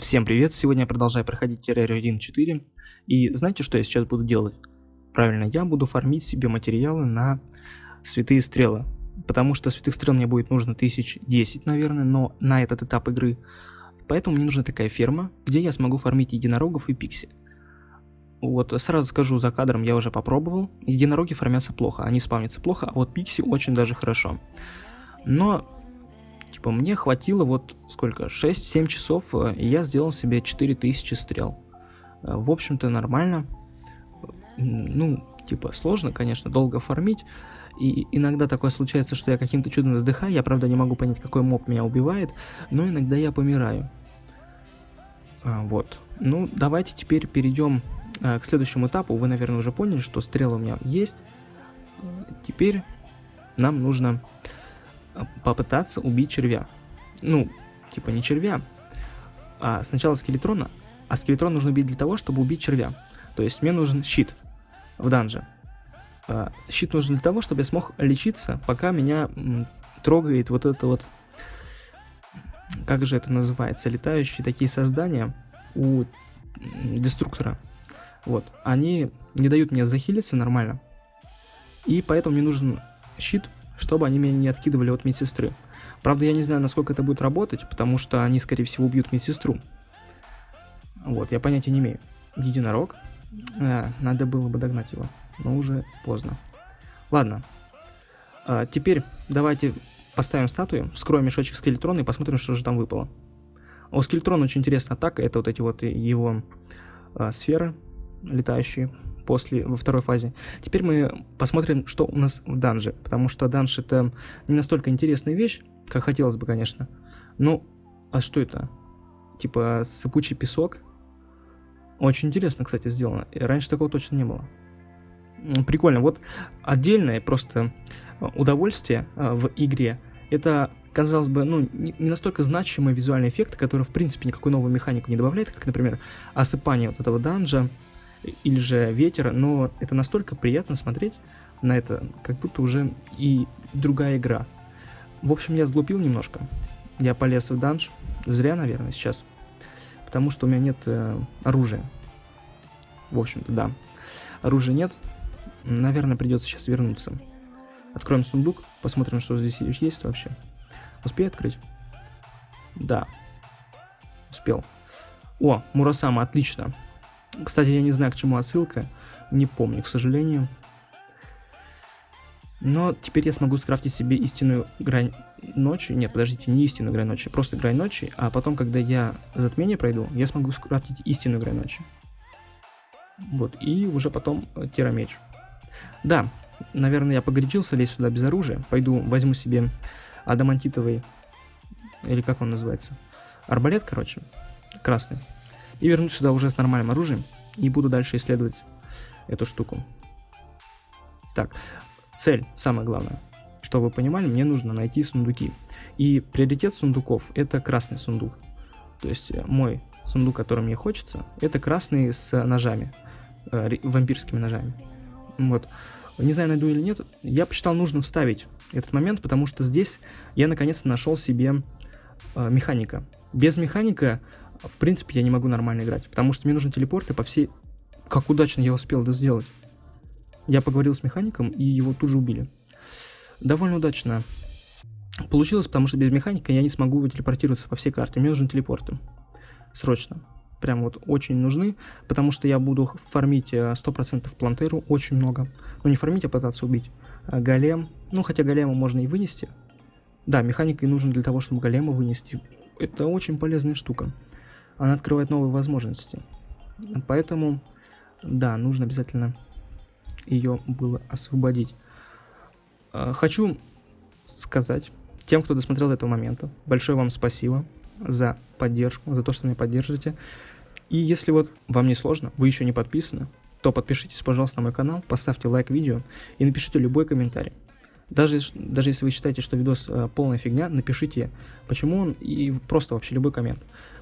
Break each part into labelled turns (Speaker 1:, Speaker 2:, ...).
Speaker 1: Всем привет! Сегодня я продолжаю проходить террарию 1.4 И знаете, что я сейчас буду делать? Правильно, я буду фармить себе материалы на святые стрелы. Потому что святых стрел мне будет нужно 1010, наверное, но на этот этап игры. Поэтому мне нужна такая ферма, где я смогу фармить единорогов и пикси. Вот, сразу скажу за кадром, я уже попробовал. Единороги фармятся плохо, они спавнятся плохо, а вот пикси очень даже хорошо. Но Типа мне хватило вот сколько, 6-7 часов, э, и я сделал себе 4000 стрел. Э, в общем-то нормально. Ну, типа сложно, конечно, долго фармить. И иногда такое случается, что я каким-то чудом вздыхаю. Я, правда, не могу понять, какой моб меня убивает, но иногда я помираю. А, вот. Ну, давайте теперь перейдем а, к следующему этапу. Вы, наверное, уже поняли, что стрелы у меня есть. Теперь нам нужно попытаться убить червя. Ну, типа не червя, а сначала скелетрона, а скелетрон нужно убить для того, чтобы убить червя. То есть мне нужен щит в данже. А, щит нужен для того, чтобы я смог лечиться, пока меня трогает вот это вот... Как же это называется? Летающие такие создания у деструктора. Вот. Они не дают мне захилиться нормально. И поэтому мне нужен щит, чтобы они меня не откидывали от медсестры. Правда, я не знаю, насколько это будет работать, потому что они, скорее всего, убьют медсестру. Вот, я понятия не имею. Единорог. А, надо было бы догнать его, но уже поздно. Ладно. А, теперь давайте поставим статую, вскроем мешочек скелетрона и посмотрим, что же там выпало. У скелетрона очень интересная атака, это вот эти вот его а, сферы летающие после, во второй фазе. Теперь мы посмотрим, что у нас в данже, потому что данж это не настолько интересная вещь, как хотелось бы, конечно. Ну, а что это? Типа сыпучий песок? Очень интересно, кстати, сделано. Раньше такого точно не было. Прикольно. Вот отдельное просто удовольствие а, в игре. Это, казалось бы, ну, не настолько значимый визуальный эффект, который, в принципе, никакой новой механику не добавляет, как, например, осыпание вот этого данжа, или же ветер, но это настолько приятно смотреть на это, как будто уже и другая игра. В общем, я сглупил немножко. Я полез в данж. Зря, наверное, сейчас. Потому что у меня нет э, оружия. В общем-то, да. Оружия нет. Наверное, придется сейчас вернуться. Откроем сундук, посмотрим, что здесь есть вообще. Успею открыть? Да. Успел. О, Мурасама, отлично. Кстати, я не знаю, к чему отсылка. Не помню, к сожалению. Но теперь я смогу скрафтить себе истинную грань ночи. Нет, подождите, не истинную грань ночи, просто грань ночи. А потом, когда я затмение пройду, я смогу скрафтить истинную грань ночи. Вот, и уже потом э, тирамеч. Да, наверное, я погорячился лезть сюда без оружия. Пойду возьму себе адамантитовый, или как он называется, арбалет, короче, красный и вернусь сюда уже с нормальным оружием и буду дальше исследовать эту штуку. Так, цель, самое главное. Чтобы вы понимали, мне нужно найти сундуки. И приоритет сундуков это красный сундук. То есть э, мой сундук, который мне хочется, это красный с ножами, э, вампирскими ножами. Вот. Не знаю, найду или нет, я посчитал нужно вставить этот момент, потому что здесь я наконец-то нашел себе э, механика. Без механика в принципе, я не могу нормально играть, потому что мне нужны телепорты по всей... Как удачно я успел это сделать. Я поговорил с механиком, и его тут же убили. Довольно удачно получилось, потому что без механика я не смогу телепортироваться по всей карте. Мне нужны телепорты. Срочно. Прям вот очень нужны, потому что я буду фармить 100% э, плантеру, очень много. Ну не фармить, а пытаться убить. А голем, ну хотя голема можно и вынести. Да, механика и нужен для того, чтобы голема вынести. Это очень полезная штука она открывает новые возможности. Поэтому, да, нужно обязательно ее было освободить. А, хочу сказать тем, кто досмотрел до этого момента, большое вам спасибо за поддержку, за то, что меня поддерживаете. И если вот вам не сложно, вы еще не подписаны, то подпишитесь, пожалуйста, на мой канал, поставьте лайк видео и напишите любой комментарий. Даже, даже если вы считаете, что видос э, полная фигня, напишите, почему он, и просто вообще любой коммент.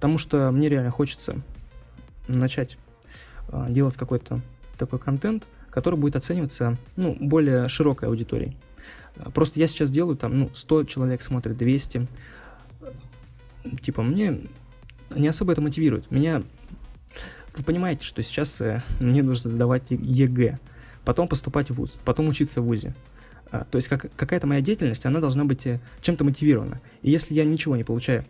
Speaker 1: Потому что мне реально хочется начать э, делать какой-то такой контент, который будет оцениваться ну, более широкой аудиторией. Просто я сейчас делаю там, ну, 100 человек смотрит, 200. Типа, мне не особо это мотивирует. Меня... Вы понимаете, что сейчас э, мне нужно сдавать ЕГЭ, потом поступать в ВУЗ, потом учиться в ВУЗе. А, то есть как, какая-то моя деятельность, она должна быть э, чем-то мотивирована. И если я ничего не получаю,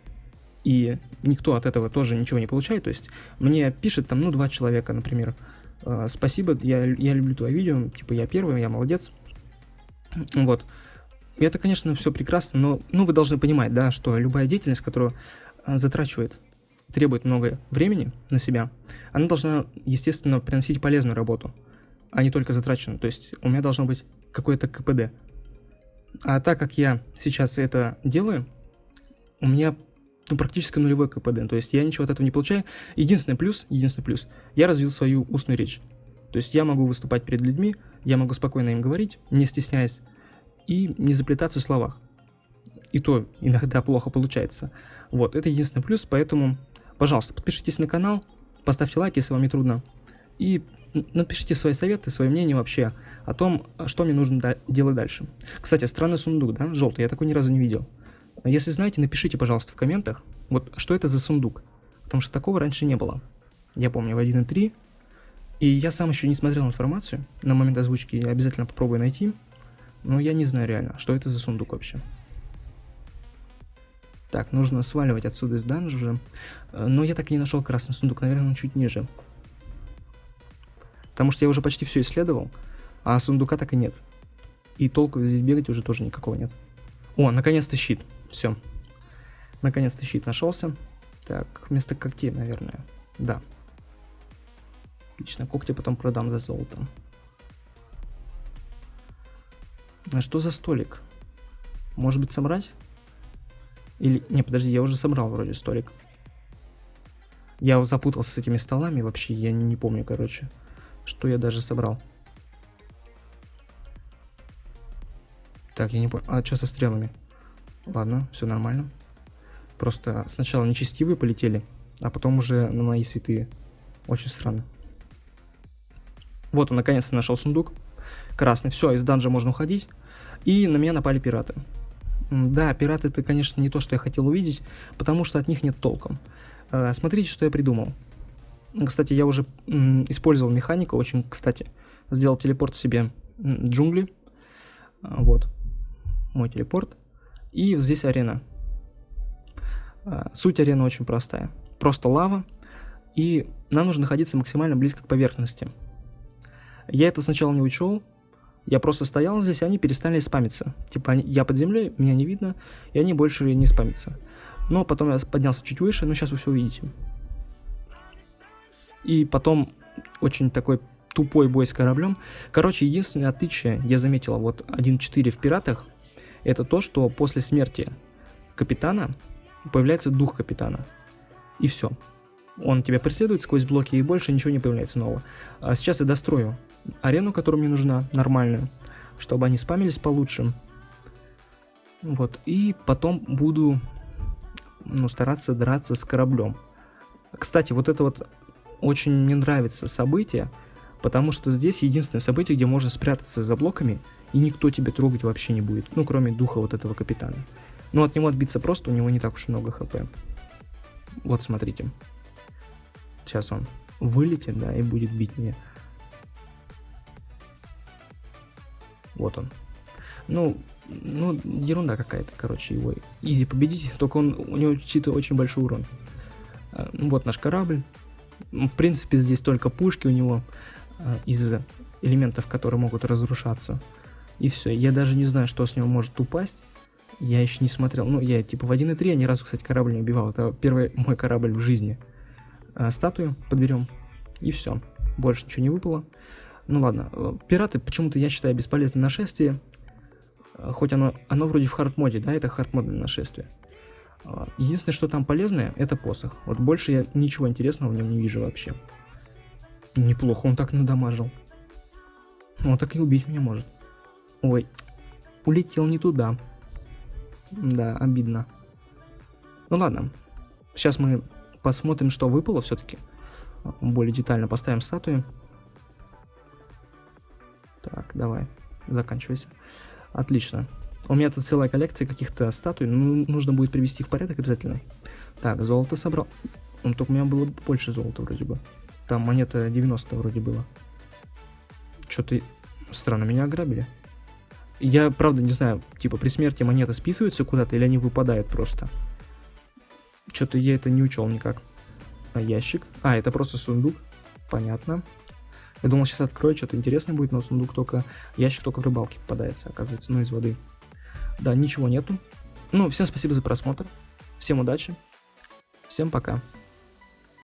Speaker 1: и никто от этого тоже ничего не получает, то есть мне пишет там, ну, два человека, например, «А, спасибо, я, я люблю твое видео, типа я первый, я молодец. Вот. И это, конечно, все прекрасно, но ну, вы должны понимать, да, что любая деятельность, которая а, затрачивает, требует много времени на себя, она должна, естественно, приносить полезную работу, а не только затраченную. То есть у меня должно быть какое-то КПД. А так как я сейчас это делаю, у меня ну, практически нулевой КПД, то есть я ничего от этого не получаю. Единственный плюс, единственный плюс, я развил свою устную речь. То есть я могу выступать перед людьми, я могу спокойно им говорить, не стесняясь, и не заплетаться в словах. И то иногда плохо получается. Вот, это единственный плюс, поэтому, пожалуйста, подпишитесь на канал, поставьте лайк, если вам не трудно, и напишите свои советы, свое мнение вообще о том, что мне нужно делать дальше. Кстати, странный сундук, да, желтый, я такой ни разу не видел. Если знаете, напишите, пожалуйста, в комментах, вот что это за сундук, потому что такого раньше не было. Я помню, в 1.3, и я сам еще не смотрел информацию, на момент озвучки я обязательно попробую найти, но я не знаю реально, что это за сундук вообще. Так, нужно сваливать отсюда из данжа, но я так и не нашел красный сундук, наверное, он чуть ниже. Потому что я уже почти все исследовал, а сундука так и нет. И толку здесь бегать уже тоже никакого нет. О, наконец-то щит. Все. Наконец-то щит нашелся. Так, вместо когтей, наверное. Да. Отлично, когти потом продам за золото. А что за столик? Может быть собрать? Или... Не, подожди, я уже собрал вроде столик. Я запутался с этими столами вообще, я не помню, короче. Что я даже собрал. Так, я не понял. А что со стрелами? Ладно, все нормально. Просто сначала нечестивые полетели, а потом уже на мои святые. Очень странно. Вот он, наконец-то нашел сундук. Красный. Все, из данжа можно уходить. И на меня напали пираты. Да, пираты это, конечно, не то, что я хотел увидеть, потому что от них нет толком. Э, смотрите, что я придумал. Кстати, я уже использовал механику, очень, кстати, сделал телепорт себе джунгли. Вот, мой телепорт. И здесь арена. А, суть арены очень простая. Просто лава, и нам нужно находиться максимально близко к поверхности. Я это сначала не учел, я просто стоял здесь, и они перестали спамиться. Типа, я под землей, меня не видно, и они больше не спамятся. Но потом я поднялся чуть выше, но сейчас вы все увидите. И потом очень такой тупой бой с кораблем. Короче, единственное отличие, я заметил, вот 1.4 в пиратах, это то, что после смерти капитана появляется дух капитана. И все. Он тебя преследует сквозь блоки, и больше ничего не появляется нового. А сейчас я дострою арену, которая мне нужна, нормальную, чтобы они спамились получше. Вот. И потом буду ну, стараться драться с кораблем. Кстати, вот это вот очень мне нравится событие, потому что здесь единственное событие, где можно спрятаться за блоками, и никто тебя трогать вообще не будет, ну, кроме духа вот этого капитана. Но от него отбиться просто, у него не так уж много хп. Вот, смотрите. Сейчас он вылетит, да, и будет бить меня. Вот он. Ну, ну, ерунда какая-то, короче, его изи победить, только он, у него чисто очень большой урон. А, вот наш корабль. В принципе, здесь только пушки у него из элементов, которые могут разрушаться. И все. Я даже не знаю, что с него может упасть. Я еще не смотрел. Ну, я типа в 1.3 я ни разу, кстати, корабль не убивал. Это первый мой корабль в жизни. А, статую подберем. И все. Больше ничего не выпало. Ну ладно. Э, пираты почему-то я считаю бесполезное нашествие. Э, хоть оно, оно вроде в хард-моде, да, это хард-модное нашествие. Единственное, что там полезное, это посох. Вот больше я ничего интересного в нем не вижу вообще. Неплохо он так надамажил. Он так и убить меня может. Ой, улетел не туда. Да, обидно. Ну ладно. Сейчас мы посмотрим, что выпало все-таки. Более детально поставим статуи. Так, давай, заканчивайся. Отлично. У меня тут целая коллекция каких-то статуй, ну, нужно будет привести их в порядок обязательно. Так, золото собрал. Ну, только у меня было больше золота вроде бы. Там монета 90 вроде было. Что-то странно, меня ограбили. Я, правда, не знаю, типа при смерти монеты списываются куда-то или они выпадают просто. Что-то я это не учел никак. А ящик? А, это просто сундук. Понятно. Я думал, сейчас открою, что-то интересное будет, но сундук только... Ящик только в рыбалке попадается, оказывается, ну из воды. Да, ничего нету. Ну, всем спасибо за просмотр. Всем удачи. Всем пока.